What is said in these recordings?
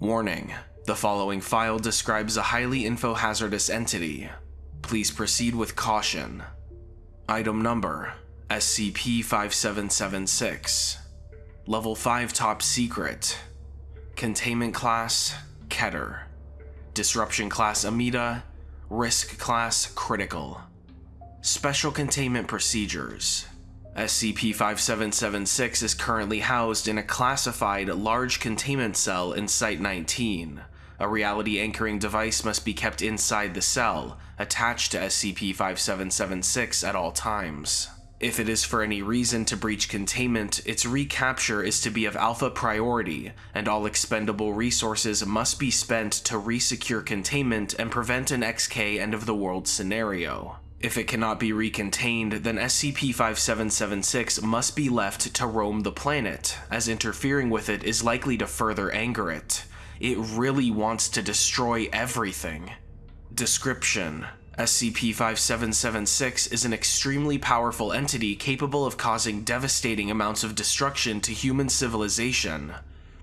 Warning. The following file describes a highly infohazardous entity. Please proceed with caution. Item number SCP-5776 Level 5 Top Secret Containment Class Keter Disruption Class Amida Risk Class Critical Special Containment Procedures SCP-5776 is currently housed in a classified large containment cell in Site-19. A reality anchoring device must be kept inside the cell, attached to SCP-5776 at all times. If it is for any reason to breach containment, its recapture is to be of alpha priority, and all expendable resources must be spent to resecure containment and prevent an XK end-of-the-world scenario. If it cannot be recontained, then SCP-5776 must be left to roam the planet, as interfering with it is likely to further anger it. It really wants to destroy everything. Description SCP-5776 is an extremely powerful entity capable of causing devastating amounts of destruction to human civilization.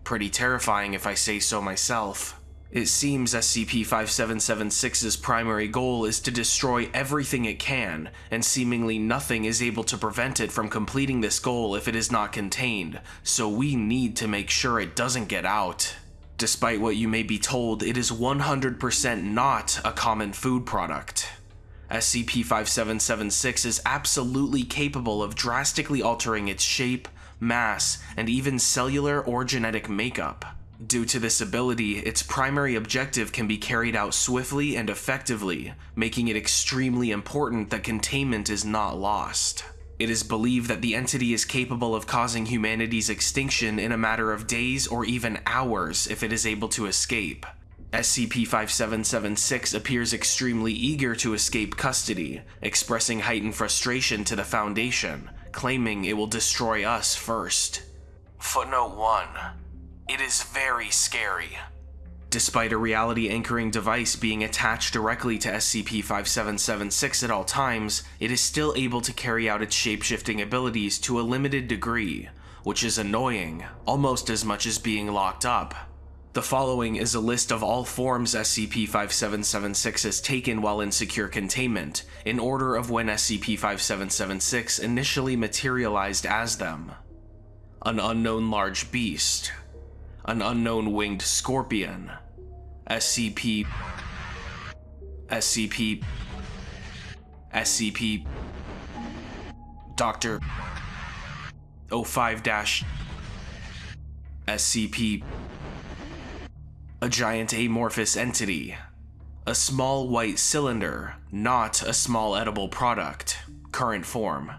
Pretty terrifying if I say so myself. It seems SCP-5776's primary goal is to destroy everything it can, and seemingly nothing is able to prevent it from completing this goal if it is not contained, so we need to make sure it doesn't get out. Despite what you may be told, it is 100% not a common food product. SCP-5776 is absolutely capable of drastically altering its shape, mass, and even cellular or genetic makeup. Due to this ability, its primary objective can be carried out swiftly and effectively, making it extremely important that containment is not lost. It is believed that the entity is capable of causing humanity's extinction in a matter of days or even hours if it is able to escape. SCP-5776 appears extremely eager to escape custody, expressing heightened frustration to the Foundation, claiming it will destroy us first. Footnote 1. It is very scary. Despite a reality anchoring device being attached directly to SCP-5776 at all times, it is still able to carry out its shapeshifting abilities to a limited degree, which is annoying, almost as much as being locked up. The following is a list of all forms SCP-5776 has taken while in secure containment, in order of when SCP-5776 initially materialized as them. An unknown large beast, an unknown winged scorpion, SCP, SCP, SCP, Dr. 05 dash, SCP, a giant amorphous entity, a small white cylinder, not a small edible product, current form.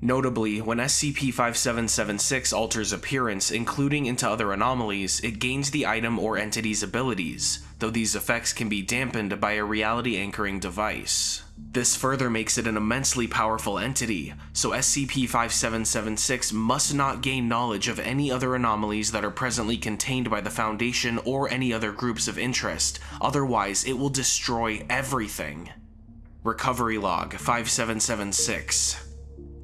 Notably, when SCP-5776 alters appearance, including into other anomalies, it gains the item or entity's abilities, though these effects can be dampened by a reality anchoring device. This further makes it an immensely powerful entity, so SCP-5776 must not gain knowledge of any other anomalies that are presently contained by the Foundation or any other groups of interest, otherwise it will destroy everything. Recovery Log 5776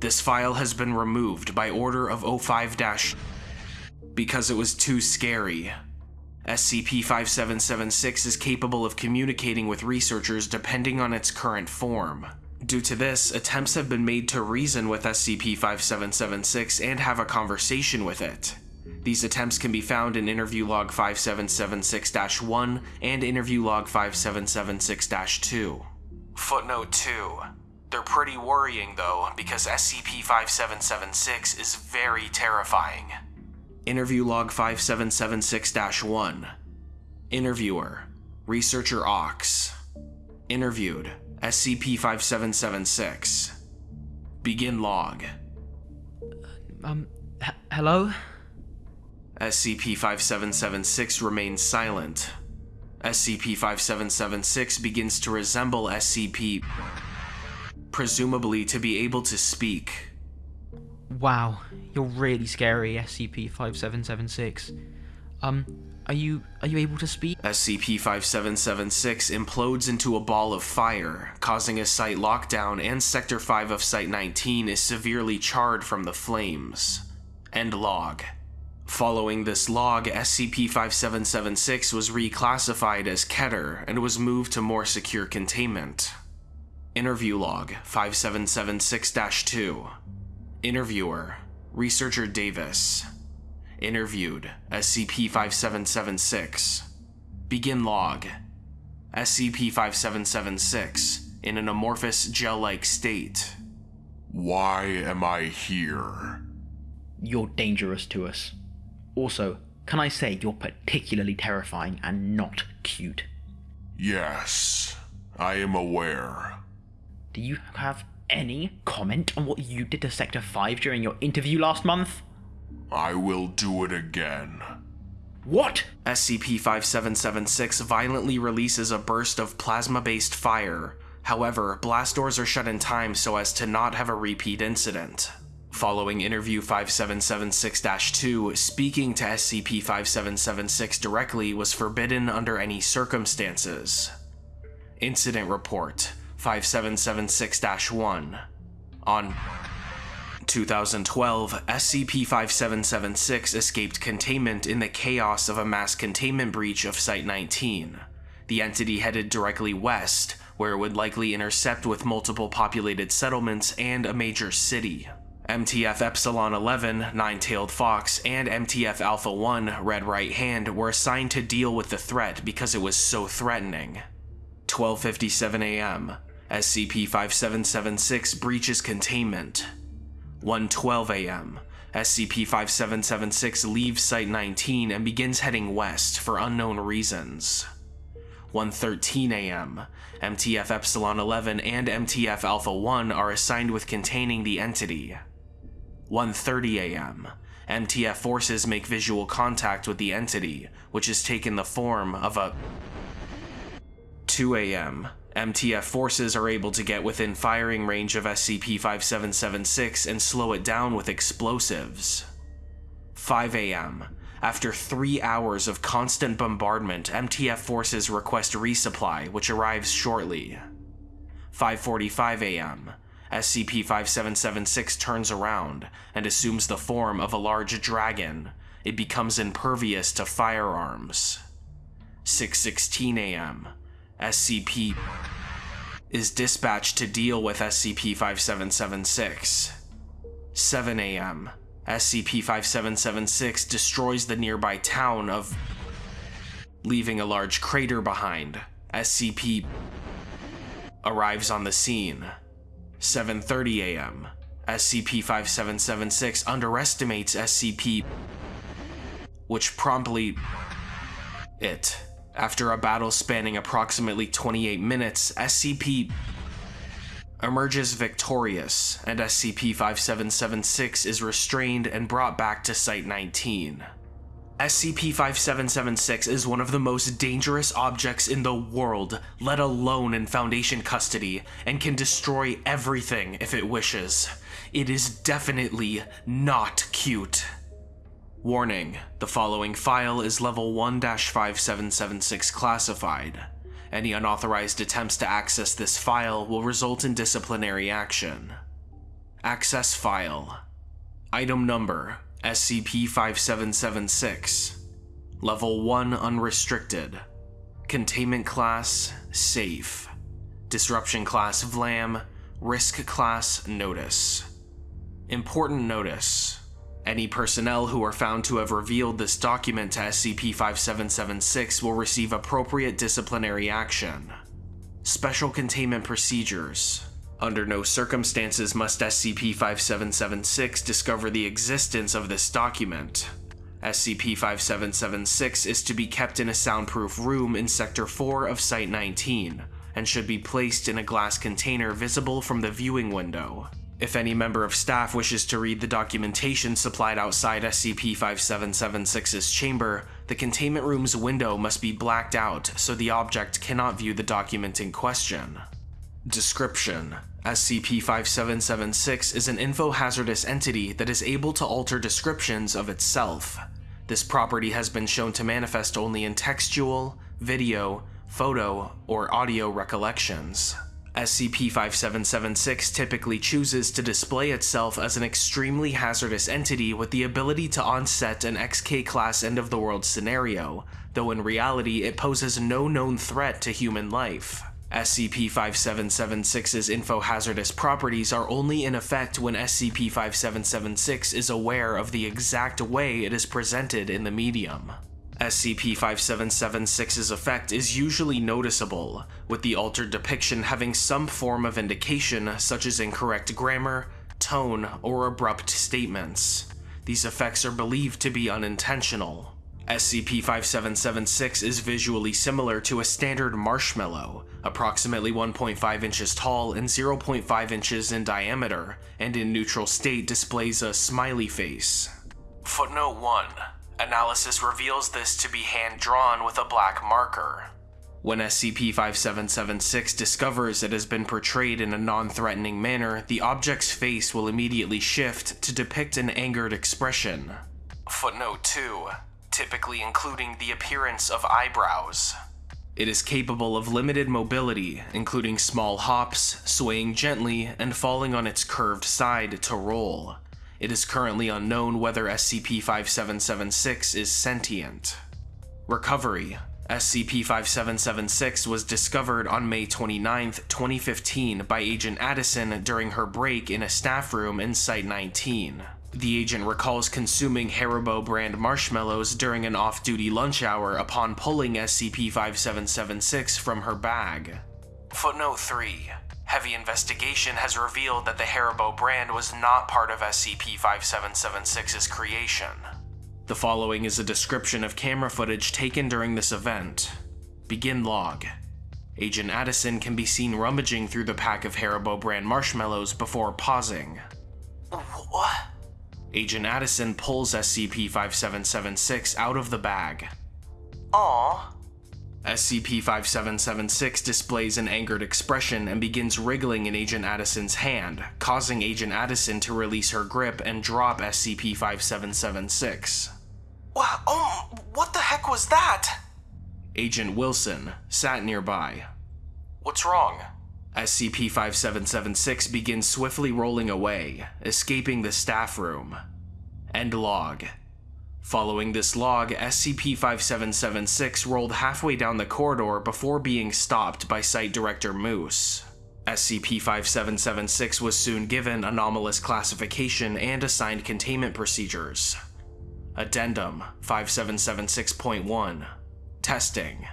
this file has been removed by order of 05- because it was too scary. SCP-5776 is capable of communicating with researchers depending on its current form. Due to this, attempts have been made to reason with SCP-5776 and have a conversation with it. These attempts can be found in Interview Log 5776-1 and Interview Log 5776-2. Footnote 2. They're pretty worrying though, because SCP-5776 is very terrifying. Interview Log 5776-1 Interviewer Researcher Ox Interviewed SCP-5776 Begin log Um, hello? SCP-5776 remains silent. SCP-5776 begins to resemble SCP presumably to be able to speak. Wow, you're really scary, SCP-5776. Um, are you are you able to speak? SCP-5776 implodes into a ball of fire, causing a site lockdown and Sector 5 of Site-19 is severely charred from the flames. End log. Following this log, SCP-5776 was reclassified as Keter and was moved to more secure containment. Interview log 5776-2 Interviewer Researcher Davis Interviewed SCP-5776 Begin log SCP-5776 in an amorphous gel-like state. Why am I here? You're dangerous to us. Also, can I say you're particularly terrifying and not cute? Yes, I am aware. Do you have any comment on what you did to Sector 5 during your interview last month? I will do it again. What? SCP-5776 violently releases a burst of plasma-based fire. However, blast doors are shut in time so as to not have a repeat incident. Following interview 5776-2, speaking to SCP-5776 directly was forbidden under any circumstances. Incident Report 5776-1 On 2012, SCP-5776 escaped containment in the chaos of a mass containment breach of Site-19. The entity headed directly west, where it would likely intercept with multiple populated settlements and a major city. MTF Epsilon 11, Nine Tailed Fox, and MTF Alpha 1, Red Right Hand, were assigned to deal with the threat because it was so threatening. 12:57 a.m. SCP-5776 breaches containment. 1:12 a.m. SCP-5776 leaves Site-19 and begins heading west for unknown reasons. 1:13 a.m. MTF Epsilon 11 and MTF Alpha 1 are assigned with containing the entity. 1:30 a.m. MTF forces make visual contact with the entity, which has taken the form of a 2 a.m. MTF forces are able to get within firing range of SCP-5776 and slow it down with explosives. 5 a.m. After three hours of constant bombardment, MTF forces request resupply, which arrives shortly. 5.45 a.m. SCP-5776 turns around and assumes the form of a large dragon. It becomes impervious to firearms. 6.16 a.m. SCP is dispatched to deal with SCP-5776. 7 a.m. SCP-5776 destroys the nearby town of leaving a large crater behind. SCP arrives on the scene. 7:30 a.m. SCP-5776 underestimates SCP which promptly it after a battle spanning approximately 28 minutes, SCP emerges victorious, and SCP-5776 is restrained and brought back to Site-19. SCP-5776 is one of the most dangerous objects in the world, let alone in Foundation custody, and can destroy everything if it wishes. It is definitely not cute. Warning, the following file is level 1-5776 classified. Any unauthorized attempts to access this file will result in disciplinary action. Access file. Item number SCP-5776. Level 1 unrestricted. Containment class safe. Disruption class VLAM. Risk class notice. Important notice. Any personnel who are found to have revealed this document to SCP-5776 will receive appropriate disciplinary action. Special Containment Procedures Under no circumstances must SCP-5776 discover the existence of this document. SCP-5776 is to be kept in a soundproof room in Sector 4 of Site-19, and should be placed in a glass container visible from the viewing window. If any member of staff wishes to read the documentation supplied outside SCP-5776's chamber, the containment room's window must be blacked out so the object cannot view the document in question. Description SCP-5776 is an info-hazardous entity that is able to alter descriptions of itself. This property has been shown to manifest only in textual, video, photo, or audio recollections. SCP-5776 typically chooses to display itself as an extremely hazardous entity with the ability to onset an XK-class end-of-the-world scenario, though in reality it poses no known threat to human life. SCP-5776's infohazardous properties are only in effect when SCP-5776 is aware of the exact way it is presented in the medium. SCP-5776's effect is usually noticeable, with the altered depiction having some form of indication such as incorrect grammar, tone, or abrupt statements. These effects are believed to be unintentional. SCP-5776 is visually similar to a standard marshmallow, approximately 1.5 inches tall and 0.5 inches in diameter, and in neutral state displays a smiley face. Footnote 1. Analysis reveals this to be hand-drawn with a black marker. When SCP-5776 discovers it has been portrayed in a non-threatening manner, the object's face will immediately shift to depict an angered expression. Footnote 2 typically including the appearance of eyebrows. It is capable of limited mobility, including small hops, swaying gently, and falling on its curved side to roll. It is currently unknown whether SCP-5776 is sentient. Recovery SCP-5776 was discovered on May 29, 2015 by Agent Addison during her break in a staff room in Site-19. The agent recalls consuming Haribo brand marshmallows during an off-duty lunch hour upon pulling SCP-5776 from her bag. Footnote 3. Heavy investigation has revealed that the Haribo brand was not part of SCP-5776's creation. The following is a description of camera footage taken during this event. Begin log. Agent Addison can be seen rummaging through the pack of Haribo brand marshmallows before pausing. What? Agent Addison pulls SCP-5776 out of the bag. Aww. SCP-5776 displays an angered expression and begins wriggling in Agent Addison's hand, causing Agent Addison to release her grip and drop SCP-5776. Wow, oh, what the heck was that? Agent Wilson sat nearby. What's wrong? SCP-5776 begins swiftly rolling away, escaping the staff room. End log. Following this log, SCP-5776 rolled halfway down the corridor before being stopped by Site Director Moose. SCP-5776 was soon given anomalous classification and assigned containment procedures. Addendum 5776.1 Testing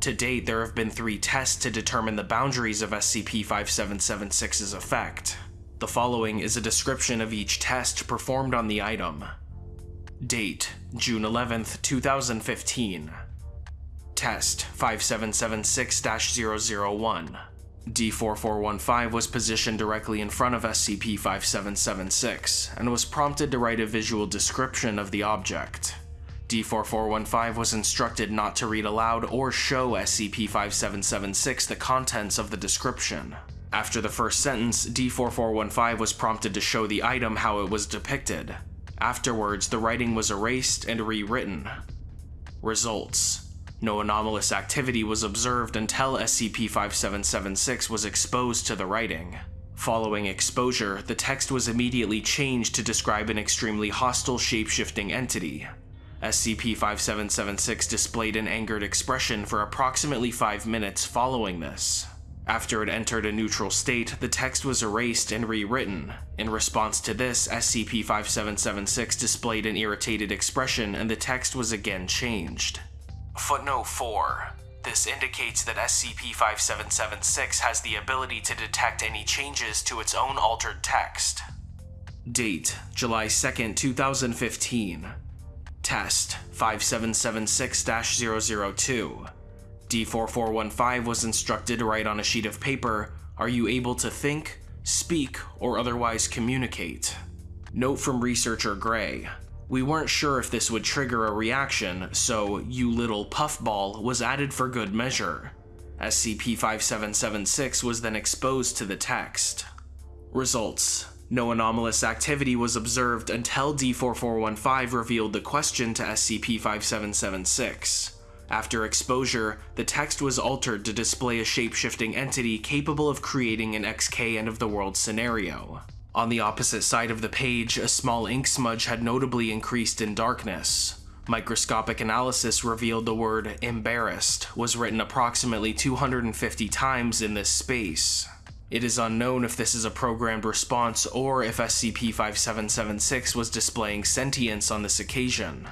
to date, there have been three tests to determine the boundaries of SCP-5776's effect. The following is a description of each test performed on the item. Date, June 11th, 2015. Test 5776-001. D4415 was positioned directly in front of SCP-5776 and was prompted to write a visual description of the object. D4415 was instructed not to read aloud or show SCP-5776 the contents of the description. After the first sentence, D4415 was prompted to show the item how it was depicted. Afterwards, the writing was erased and rewritten. Results. No anomalous activity was observed until SCP-5776 was exposed to the writing. Following exposure, the text was immediately changed to describe an extremely hostile shape-shifting entity. SCP-5776 displayed an angered expression for approximately 5 minutes following this. After it entered a neutral state, the text was erased and rewritten. In response to this, SCP-5776 displayed an irritated expression and the text was again changed. Footnote 4. This indicates that SCP-5776 has the ability to detect any changes to its own altered text. Date, July 2nd, 2015. Test 5776-002. D4415 was instructed to write on a sheet of paper, are you able to think, speak, or otherwise communicate? Note from researcher Gray. We weren't sure if this would trigger a reaction, so you little puffball was added for good measure. SCP-5776 was then exposed to the text. Results no anomalous activity was observed until D4415 revealed the question to SCP-5776. After exposure, the text was altered to display a shape-shifting entity capable of creating an XK end-of-the-world scenario. On the opposite side of the page, a small ink smudge had notably increased in darkness. Microscopic analysis revealed the word embarrassed was written approximately 250 times in this space. It is unknown if this is a programmed response or if SCP-5776 was displaying sentience on this occasion.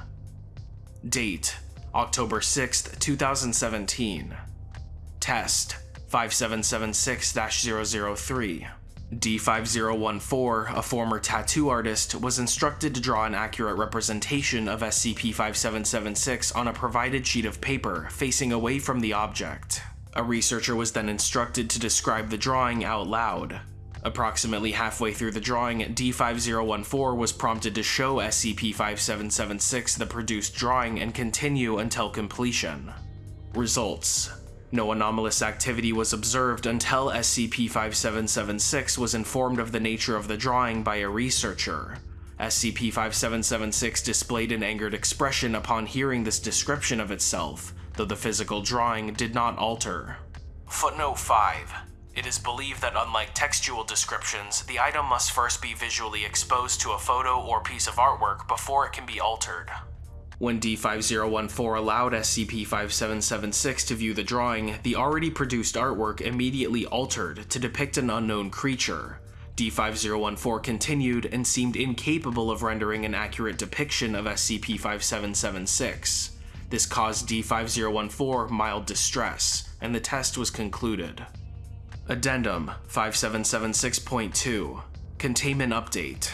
Date October 6, 2017. Test 5776-003. D5014, a former tattoo artist, was instructed to draw an accurate representation of SCP-5776 on a provided sheet of paper facing away from the object. A researcher was then instructed to describe the drawing out loud. Approximately halfway through the drawing, D5014 was prompted to show SCP-5776 the produced drawing and continue until completion. Results no anomalous activity was observed until SCP-5776 was informed of the nature of the drawing by a researcher. SCP-5776 displayed an angered expression upon hearing this description of itself, though the physical drawing did not alter. Footnote 5. It is believed that unlike textual descriptions, the item must first be visually exposed to a photo or piece of artwork before it can be altered. When D5014 allowed SCP-5776 to view the drawing, the already produced artwork immediately altered to depict an unknown creature. D5014 continued and seemed incapable of rendering an accurate depiction of SCP-5776. This caused D5014 mild distress, and the test was concluded. Addendum 5776.2 Containment Update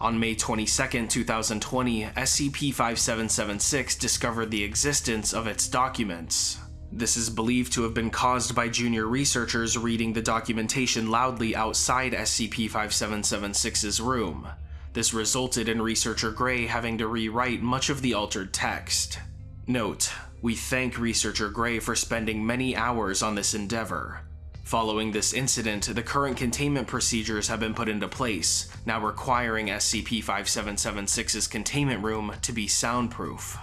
on May 22, 2020, SCP-5776 discovered the existence of its documents. This is believed to have been caused by junior researchers reading the documentation loudly outside SCP-5776's room. This resulted in researcher Gray having to rewrite much of the altered text. Note, we thank researcher Gray for spending many hours on this endeavor. Following this incident, the current containment procedures have been put into place, now requiring SCP-5776's containment room to be soundproof.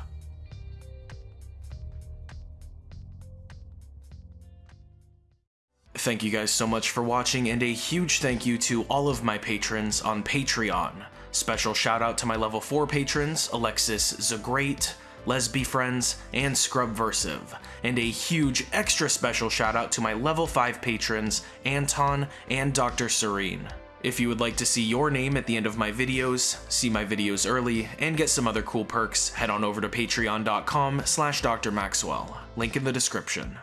Thank you guys so much for watching, and a huge thank you to all of my patrons on Patreon. Special shout out to my level 4 patrons, Alexis Zagrate, Lesby Friends, and Scrubversive, and a huge extra special shout out to my level 5 patrons, Anton and Dr. Serene. If you would like to see your name at the end of my videos, see my videos early, and get some other cool perks, head on over to patreon.com slash drmaxwell, link in the description.